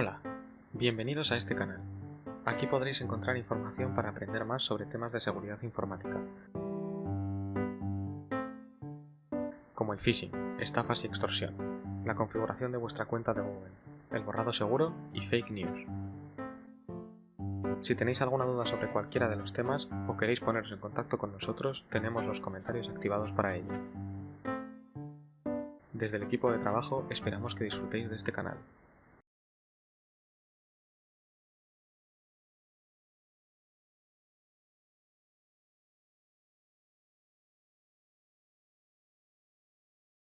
Hola, bienvenidos a este canal. Aquí podréis encontrar información para aprender más sobre temas de seguridad informática, como el phishing, estafas y extorsión, la configuración de vuestra cuenta de Google, el borrado seguro y fake news. Si tenéis alguna duda sobre cualquiera de los temas o queréis poneros en contacto con nosotros, tenemos los comentarios activados para ello. Desde el equipo de trabajo esperamos que disfrutéis de este canal.